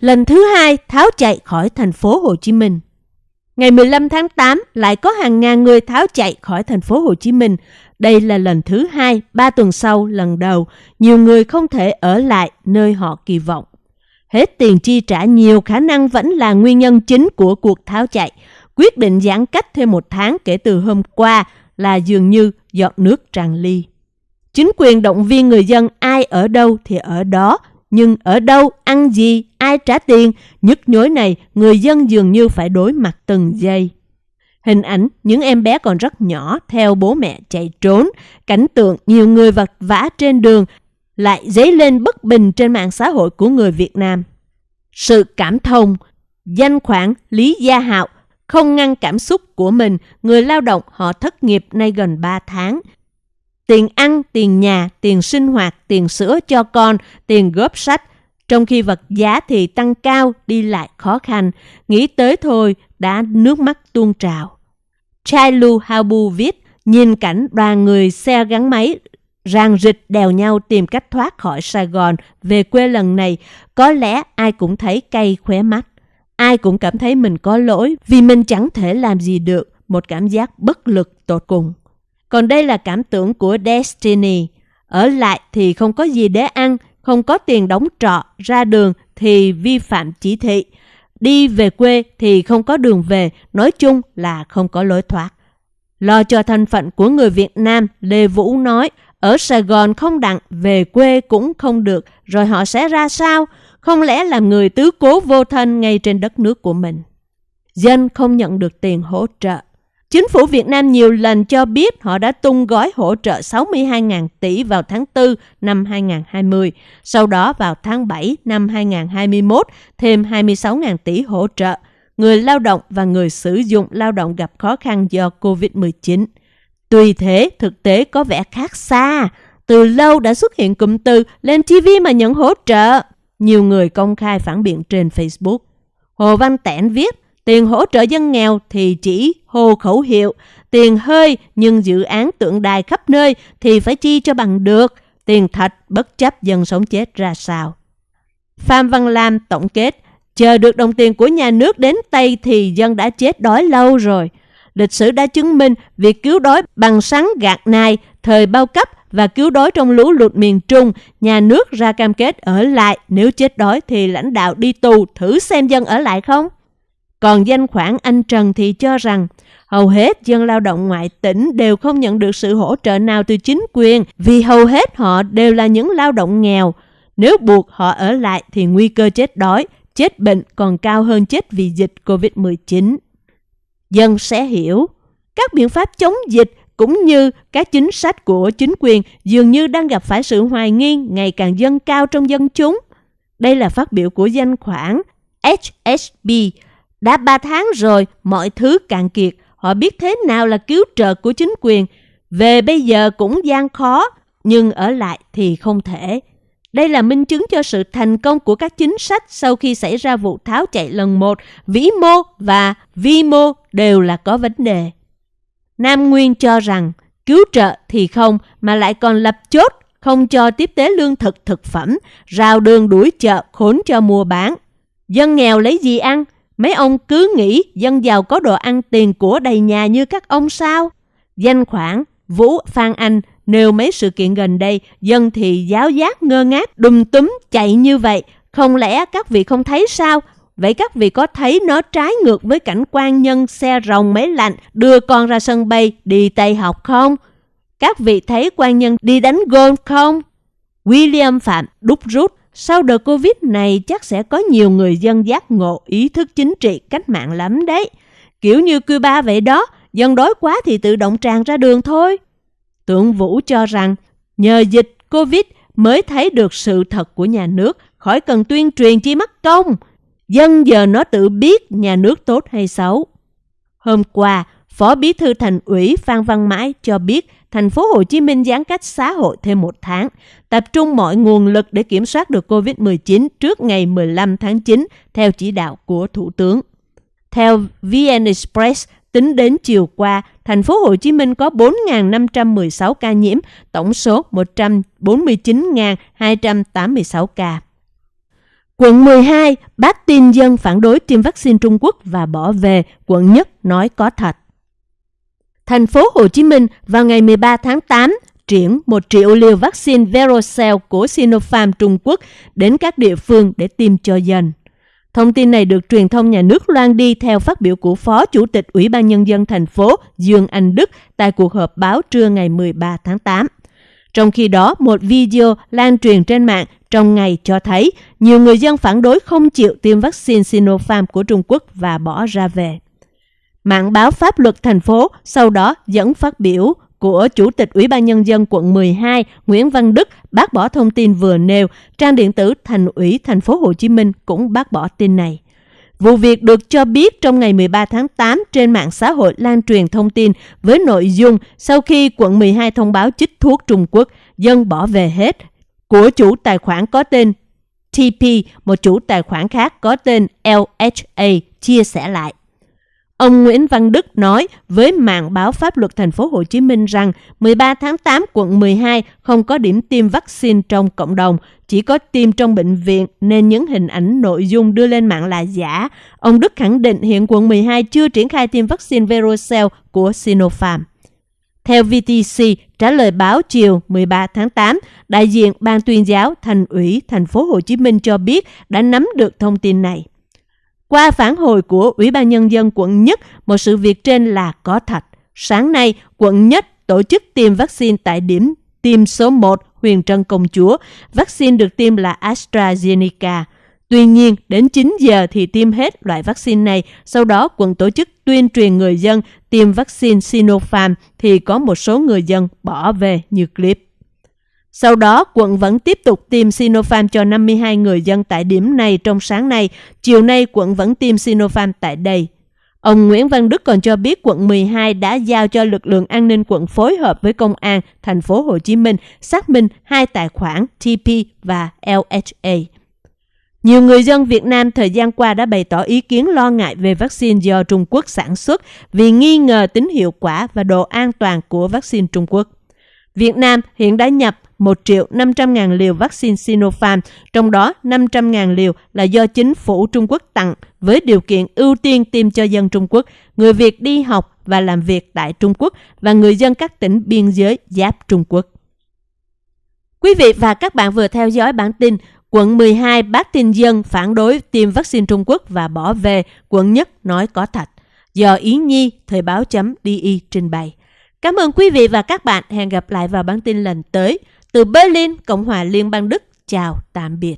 lần thứ hai tháo chạy khỏi thành phố Hồ Chí Minh. Ngày 15 tháng 8 lại có hàng ngàn người tháo chạy khỏi thành phố Hồ Chí Minh. Đây là lần thứ hai, ba tuần sau lần đầu, nhiều người không thể ở lại nơi họ kỳ vọng. Hết tiền chi trả nhiều khả năng vẫn là nguyên nhân chính của cuộc tháo chạy. Quyết định giãn cách thêm một tháng kể từ hôm qua là dường như giọt nước tràn ly. Chính quyền động viên người dân ai ở đâu thì ở đó, nhưng ở đâu, ăn gì, ai trả tiền, nhức nhối này người dân dường như phải đối mặt từng giây. Hình ảnh những em bé còn rất nhỏ theo bố mẹ chạy trốn, cảnh tượng nhiều người vật vã trên đường lại dấy lên bất bình trên mạng xã hội của người Việt Nam. Sự cảm thông, danh khoản Lý Gia Hạo không ngăn cảm xúc của mình, người lao động họ thất nghiệp nay gần 3 tháng. Tiền ăn, tiền nhà, tiền sinh hoạt, tiền sữa cho con, tiền góp sách, trong khi vật giá thì tăng cao, đi lại khó khăn. Nghĩ tới thôi, đã nước mắt tuôn trào. Chailu Habu viết, nhìn cảnh đoàn người xe gắn máy ràng rịch đèo nhau tìm cách thoát khỏi Sài Gòn về quê lần này, có lẽ ai cũng thấy cay khóe mắt. Ai cũng cảm thấy mình có lỗi vì mình chẳng thể làm gì được, một cảm giác bất lực tột cùng. Còn đây là cảm tưởng của Destiny. Ở lại thì không có gì để ăn, không có tiền đóng trọ, ra đường thì vi phạm chỉ thị. Đi về quê thì không có đường về, nói chung là không có lối thoát. Lo cho thân phận của người Việt Nam, Lê Vũ nói, ở Sài Gòn không đặng, về quê cũng không được, rồi họ sẽ ra sao? Không lẽ làm người tứ cố vô thân ngay trên đất nước của mình? Dân không nhận được tiền hỗ trợ. Chính phủ Việt Nam nhiều lần cho biết họ đã tung gói hỗ trợ 62.000 tỷ vào tháng 4 năm 2020. Sau đó vào tháng 7 năm 2021 thêm 26.000 tỷ hỗ trợ người lao động và người sử dụng lao động gặp khó khăn do COVID-19. Tuy thế, thực tế có vẻ khác xa. Từ lâu đã xuất hiện cụm từ lên TV mà nhận hỗ trợ. Nhiều người công khai phản biện trên Facebook. Hồ Văn Tẻn viết, tiền hỗ trợ dân nghèo thì chỉ hô khẩu hiệu, tiền hơi nhưng dự án tượng đài khắp nơi thì phải chi cho bằng được, tiền thật bất chấp dân sống chết ra sao. Phạm Văn Lam tổng kết, chờ được đồng tiền của nhà nước đến tay thì dân đã chết đói lâu rồi. Lịch sử đã chứng minh việc cứu đói bằng sắn gạt nai, thời bao cấp và cứu đói trong lũ lụt miền Trung, nhà nước ra cam kết ở lại, nếu chết đói thì lãnh đạo đi tù, thử xem dân ở lại không? Còn danh khoản anh Trần thì cho rằng hầu hết dân lao động ngoại tỉnh đều không nhận được sự hỗ trợ nào từ chính quyền vì hầu hết họ đều là những lao động nghèo. Nếu buộc họ ở lại thì nguy cơ chết đói, chết bệnh còn cao hơn chết vì dịch COVID-19. Dân sẽ hiểu, các biện pháp chống dịch cũng như các chính sách của chính quyền dường như đang gặp phải sự hoài nghi ngày càng dâng cao trong dân chúng. Đây là phát biểu của danh khoản HSB. Đã 3 tháng rồi, mọi thứ cạn kiệt. Họ biết thế nào là cứu trợ của chính quyền. Về bây giờ cũng gian khó, nhưng ở lại thì không thể. Đây là minh chứng cho sự thành công của các chính sách sau khi xảy ra vụ tháo chạy lần một, vĩ mô và vi mô đều là có vấn đề. Nam Nguyên cho rằng cứu trợ thì không mà lại còn lập chốt không cho tiếp tế lương thực thực phẩm, rào đường đuổi chợ khốn cho mua bán. Dân nghèo lấy gì ăn? Mấy ông cứ nghĩ dân giàu có đồ ăn tiền của đầy nhà như các ông sao? Danh khoản Vũ Phan Anh nêu mấy sự kiện gần đây, dân thì giáo giác ngơ ngác, đùm túm chạy như vậy. Không lẽ các vị không thấy sao? Vậy các vị có thấy nó trái ngược với cảnh quan nhân xe rồng máy lạnh đưa con ra sân bay đi Tây học không? Các vị thấy quan nhân đi đánh golf không? William Phạm đúc rút sau đợt Covid này chắc sẽ có nhiều người dân giác ngộ ý thức chính trị cách mạng lắm đấy. Kiểu như Cuba vậy đó, dân đói quá thì tự động tràn ra đường thôi. Tượng Vũ cho rằng nhờ dịch Covid mới thấy được sự thật của nhà nước, khỏi cần tuyên truyền chi mắc công. Dân giờ nó tự biết nhà nước tốt hay xấu. Hôm qua, Phó Bí thư Thành ủy Phan Văn Mãi cho biết thành phố Hồ Chí Minh giãn cách xã hội thêm một tháng, tập trung mọi nguồn lực để kiểm soát được COVID-19 trước ngày 15 tháng 9 theo chỉ đạo của Thủ tướng. Theo VN Express, tính đến chiều qua, thành phố Hồ Chí Minh có 4.516 ca nhiễm, tổng số 149.286 ca. Quận 12 bác tin dân phản đối tiêm vaccine Trung Quốc và bỏ về, quận nhất nói có thật. Thành phố Hồ Chí Minh vào ngày 13 tháng 8 triển 1 triệu liều vaccine Verocell của Sinopharm Trung Quốc đến các địa phương để tiêm cho dân. Thông tin này được truyền thông nhà nước loan đi theo phát biểu của Phó Chủ tịch Ủy ban Nhân dân thành phố Dương Anh Đức tại cuộc họp báo trưa ngày 13 tháng 8. Trong khi đó, một video lan truyền trên mạng trong ngày cho thấy nhiều người dân phản đối không chịu tiêm vaccine Sinopharm của Trung Quốc và bỏ ra về. Mạng báo pháp luật thành phố sau đó dẫn phát biểu của Chủ tịch Ủy ban Nhân dân quận 12 Nguyễn Văn Đức bác bỏ thông tin vừa nêu, trang điện tử Thành ủy thành phố Hồ Chí Minh cũng bác bỏ tin này. Vụ việc được cho biết trong ngày 13 tháng 8 trên mạng xã hội lan truyền thông tin với nội dung sau khi quận 12 thông báo chích thuốc Trung Quốc, dân bỏ về hết, của chủ tài khoản có tên TP, một chủ tài khoản khác có tên LHA chia sẻ lại. Ông Nguyễn Văn Đức nói với mạng báo pháp luật thành phố Hồ Chí Minh rằng 13 tháng 8 quận 12 không có điểm tiêm vaccine trong cộng đồng, chỉ có tiêm trong bệnh viện nên những hình ảnh nội dung đưa lên mạng là giả. Ông Đức khẳng định hiện quận 12 chưa triển khai tiêm vaccine Verocell của Sinopharm. Theo VTC, trả lời báo chiều 13 tháng 8, đại diện Ban tuyên giáo Thành ủy Thành phố Hồ Chí Minh cho biết đã nắm được thông tin này. Qua phản hồi của Ủy ban Nhân dân quận Nhất, một sự việc trên là có thật. Sáng nay, quận Nhất tổ chức tiêm vaccine tại điểm tiêm số 1 Huyền Trân Công Chúa. Vaccine được tiêm là AstraZeneca. Tuy nhiên, đến 9 giờ thì tiêm hết loại vaccine này. Sau đó, quận tổ chức tuyên truyền người dân tiêm vaccine Sinopharm thì có một số người dân bỏ về như clip. Sau đó, quận vẫn tiếp tục tiêm Sinopharm cho 52 người dân tại điểm này trong sáng nay. Chiều nay, quận vẫn tiêm Sinopharm tại đây. Ông Nguyễn Văn Đức còn cho biết quận 12 đã giao cho lực lượng an ninh quận phối hợp với công an thành phố Hồ Chí Minh xác minh hai tài khoản TP và LHA. Nhiều người dân Việt Nam thời gian qua đã bày tỏ ý kiến lo ngại về vaccine do Trung Quốc sản xuất vì nghi ngờ tính hiệu quả và độ an toàn của vaccine Trung Quốc. Việt Nam hiện đã nhập 1 triệu 500 ngàn liều vaccine Sinopharm, trong đó 500 ngàn liều là do chính phủ Trung Quốc tặng với điều kiện ưu tiên tiêm cho dân Trung Quốc, người Việt đi học và làm việc tại Trung Quốc và người dân các tỉnh biên giới giáp Trung Quốc. Quý vị và các bạn vừa theo dõi bản tin Quận 12 bác tin dân phản đối tiêm vaccine Trung Quốc và bỏ về, quận nhất nói có thật. Do Ý Nhi, Thời báo.di trình bày. Cảm ơn quý vị và các bạn. Hẹn gặp lại vào bản tin lần tới. Từ Berlin, Cộng hòa Liên bang Đức. Chào, tạm biệt.